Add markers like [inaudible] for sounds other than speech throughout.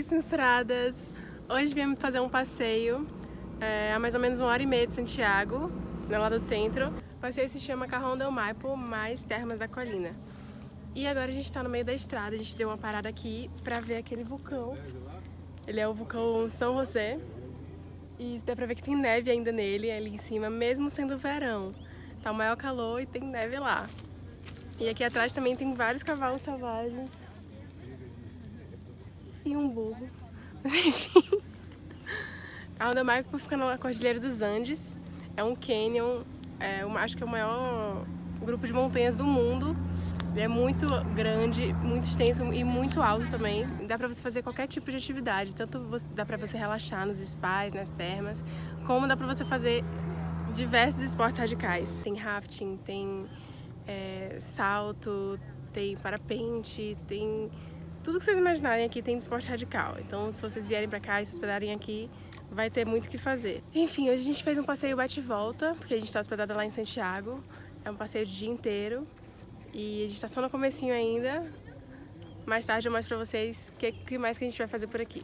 canceradas! Hoje viemos fazer um passeio é, a mais ou menos uma hora e meia de Santiago, né, lá do centro. O passeio se chama Carrão del Maipo, mais Termas da Colina. E agora a gente está no meio da estrada, a gente deu uma parada aqui para ver aquele vulcão. Ele é o vulcão São José. E dá pra ver que tem neve ainda nele, ali em cima, mesmo sendo verão. Tá o maior calor e tem neve lá. E aqui atrás também tem vários cavalos selvagens. E um burro. [laughs] Enfim. A Onda Maipo fica na Cordilheira dos Andes. É um canyon, é, acho que é o maior grupo de montanhas do mundo. É muito grande, muito extenso e muito alto também. Dá pra você fazer qualquer tipo de atividade. Tanto dá pra você relaxar nos spas, nas termas, como dá pra você fazer diversos esportes radicais. Tem rafting, tem é, salto, tem parapente, tem tudo que vocês imaginarem aqui tem de esporte radical. Então, se vocês vierem pra cá e se hospedarem aqui, vai ter muito o que fazer. Enfim, hoje a gente fez um passeio bate-volta, porque a gente tá hospedada lá em Santiago. É um passeio de dia inteiro. E a gente tá só no comecinho ainda. Mais tarde eu mostro pra vocês o que, que mais que a gente vai fazer por aqui.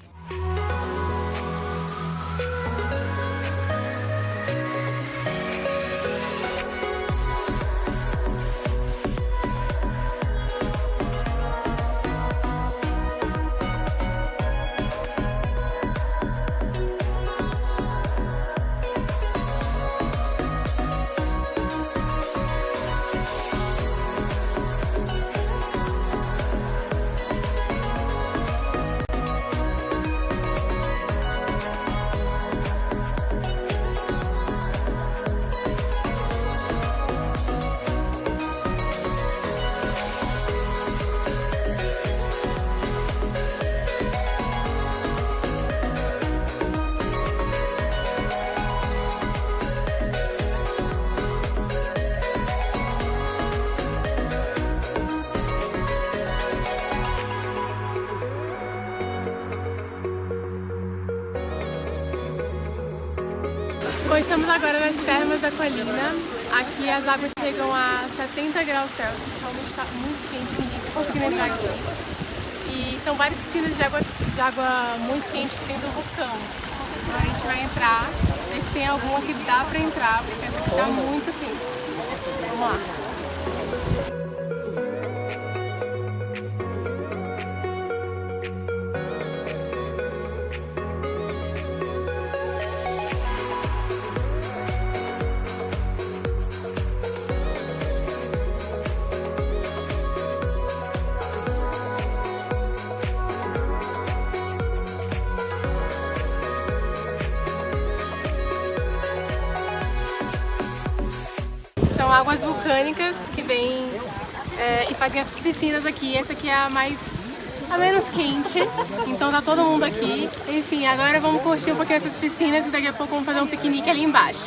Bom, estamos agora nas termas da colina. Aqui as águas chegam a 70 graus Celsius, realmente está muito quente, ninguém está conseguindo entrar aqui. E são várias piscinas de água, de água muito quente que vem do vulcão. Então a gente vai entrar, ver se tem alguma que dá para entrar, porque essa aqui está muito quente. Vamos lá. Águas vulcânicas que vêm é, e fazem essas piscinas aqui. Essa aqui é a mais a menos quente, então tá todo mundo aqui. Enfim, agora vamos curtir um pouquinho essas piscinas e daqui a pouco vamos fazer um piquenique ali embaixo.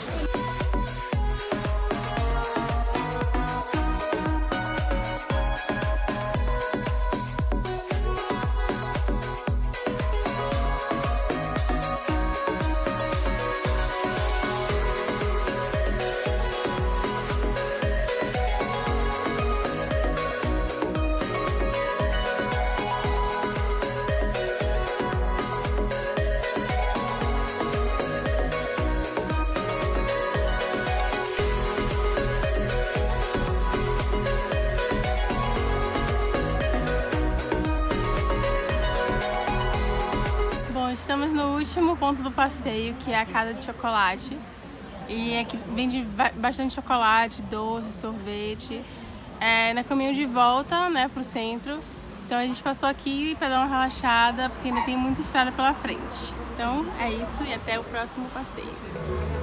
Estamos no último ponto do passeio, que é a Casa de Chocolate. E aqui vende bastante chocolate, doce, sorvete. É no caminho de volta, né, pro centro. Então a gente passou aqui para dar uma relaxada, porque ainda tem muita estrada pela frente. Então é isso e até o próximo passeio.